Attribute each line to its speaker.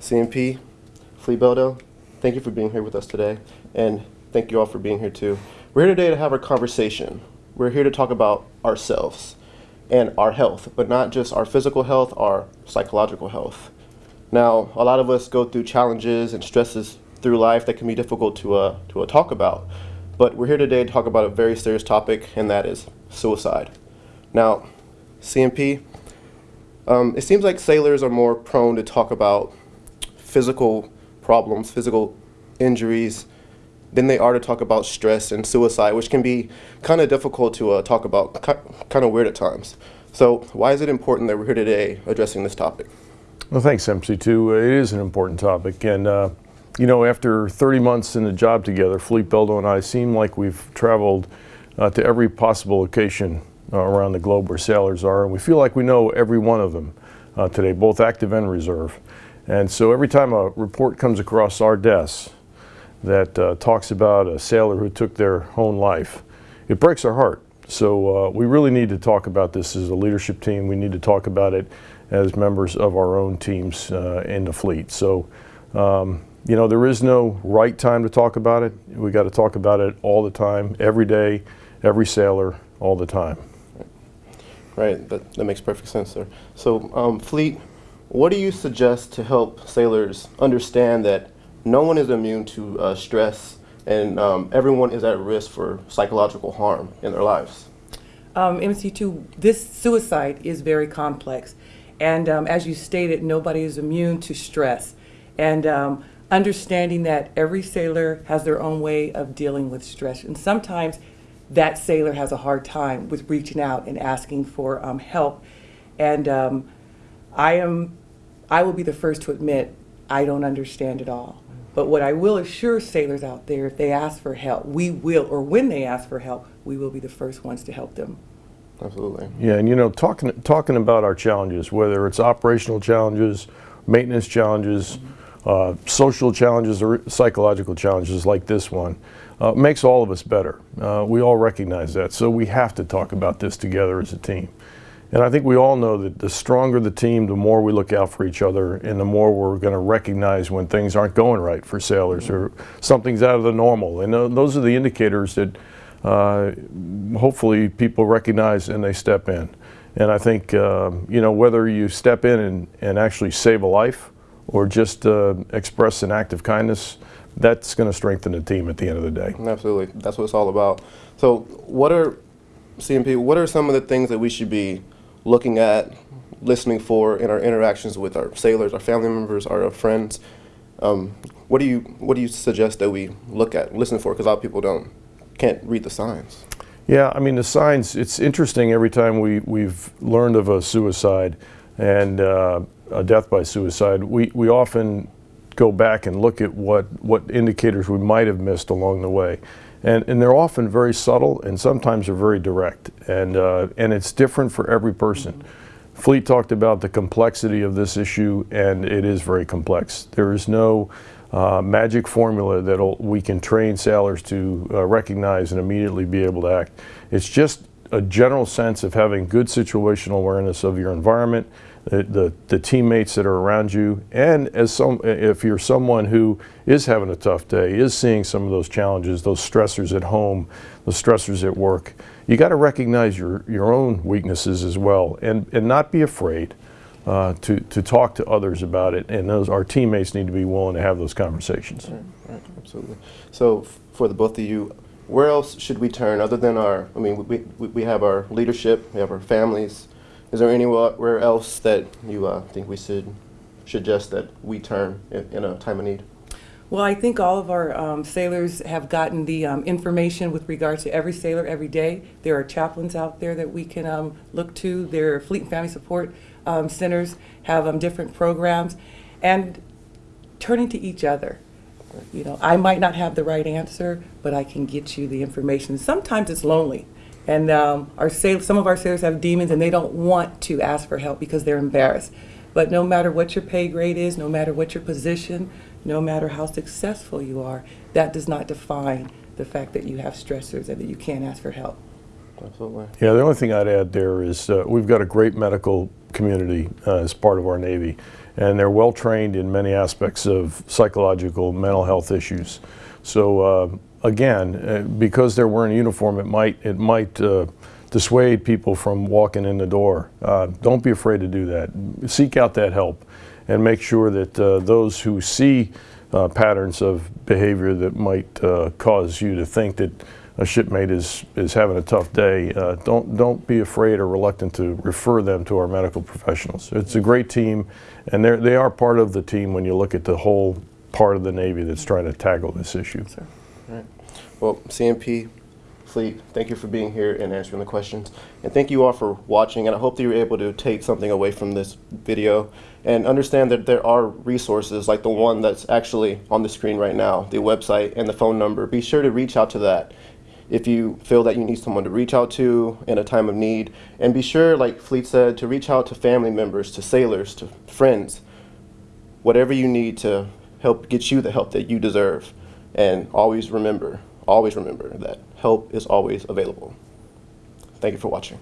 Speaker 1: CNP, Fleet Beldo, thank you for being here with us today, and thank you all for being here too. We're here today to have a conversation. We're here to talk about ourselves and our health, but not just our physical health, our psychological health. Now, a lot of us go through challenges and stresses through life that can be difficult to, uh, to uh, talk about, but we're here today to talk about a very serious topic, and that is suicide. Now, CNP, um, it seems like sailors are more prone to talk about physical problems, physical injuries, than they are to talk about stress and suicide, which can be kind of difficult to uh, talk about, kind of weird at times. So why is it important that we're here today addressing this topic?
Speaker 2: Well, thanks, MC2. It is an important topic. And, uh, you know, after 30 months in the job together, Fleet Beldo and I seem like we've traveled uh, to every possible location uh, around the globe where sailors are. And we feel like we know every one of them uh, today, both active and reserve. And so every time a report comes across our desks, that uh, talks about a sailor who took their own life. It breaks our heart. So uh, we really need to talk about this as a leadership team. We need to talk about it as members of our own teams uh, in the fleet. So, um, you know, there is no right time to talk about it. We got to talk about it all the time, every day, every sailor, all the time.
Speaker 1: Right, that, that makes perfect sense, there. So, um, Fleet, what do you suggest to help sailors understand that no one is immune to uh, stress, and um, everyone is at risk for psychological harm in their lives.
Speaker 3: Um, MC2, this suicide is very complex. And um, as you stated, nobody is immune to stress. And um, understanding that every sailor has their own way of dealing with stress. And sometimes that sailor has a hard time with reaching out and asking for um, help. And um, I am, I will be the first to admit, I don't understand it all. But what I will assure sailors out there, if they ask for help, we will, or when they ask for help, we will be the first ones to help them.
Speaker 1: Absolutely.
Speaker 2: Yeah, and you know, talking talking about our challenges, whether it's operational challenges, maintenance challenges, mm -hmm. uh, social challenges, or psychological challenges like this one, uh, makes all of us better. Uh, we all recognize that, so we have to talk about this together as a team. And I think we all know that the stronger the team, the more we look out for each other and the more we're going to recognize when things aren't going right for sailors or something's out of the normal. And uh, those are the indicators that uh, hopefully people recognize and they step in. And I think, uh, you know, whether you step in and, and actually save a life or just uh, express an act of kindness, that's going to strengthen the team at the end of the day.
Speaker 1: Absolutely. That's what it's all about. So what are, CNP, what are some of the things that we should be looking at, listening for in our interactions with our sailors, our family members, our friends. Um, what do you what do you suggest that we look at, listen for? Because a lot of people don't can't read the signs.
Speaker 2: Yeah, I mean the signs. It's interesting every time we we've learned of a suicide and uh, a death by suicide. We we often go back and look at what what indicators we might have missed along the way. And, and they're often very subtle and sometimes they're very direct. And, uh, and it's different for every person. Fleet talked about the complexity of this issue and it is very complex. There is no uh, magic formula that we can train sailors to uh, recognize and immediately be able to act. It's just a general sense of having good situational awareness of your environment, the, the, the, teammates that are around you, and as some, if you're someone who is having a tough day, is seeing some of those challenges, those stressors at home, the stressors at work, you got to recognize your, your own weaknesses as well and, and not be afraid uh, to, to talk to others about it. And those, our teammates need to be willing to have those conversations.
Speaker 1: Right, right, absolutely. So for the both of you, where else should we turn other than our, I mean, we, we, we have our leadership, we have our families, is there anywhere else that you uh, think we should suggest that we turn in, in, a time of need?
Speaker 3: Well, I think all of our um, sailors have gotten the um, information with regard to every sailor every day. There are chaplains out there that we can um, look to. Their Fleet and Family Support um, Centers have um, different programs. And turning to each other. You know, I might not have the right answer, but I can get you the information. Sometimes it's lonely. And um, our some of our sailors have demons and they don't want to ask for help because they're embarrassed. But no matter what your pay grade is, no matter what your position, no matter how successful you are, that does not define the fact that you have stressors and that you can't ask for help.
Speaker 1: Absolutely.
Speaker 2: Yeah, the only thing I'd add there is uh, we've got a great medical community uh, as part of our Navy, and they're well trained in many aspects of psychological, mental health issues. So uh, again, uh, because they're wearing a uniform, it might it might uh, dissuade people from walking in the door. Uh, don't be afraid to do that. Seek out that help, and make sure that those who see patterns of behavior that might cause you to think that a shipmate is, is having a tough day, uh, don't, don't be afraid or reluctant to refer them to our medical professionals. It's a great team, and they're, they are part of the team when you look at the whole part of the Navy that's trying to tackle this issue.
Speaker 1: Well, CNP, Fleet, thank you for being here and answering the questions. And thank you all for watching. And I hope that you were able to take something away from this video and understand that there are resources like the one that's actually on the screen right now, the website and the phone number. Be sure to reach out to that if you feel that you need someone to reach out to in a time of need. And be sure, like Fleet said, to reach out to family members, to sailors, to friends, whatever you need to help get you the help that you deserve. And always remember, always remember that help is always available. Thank you for watching.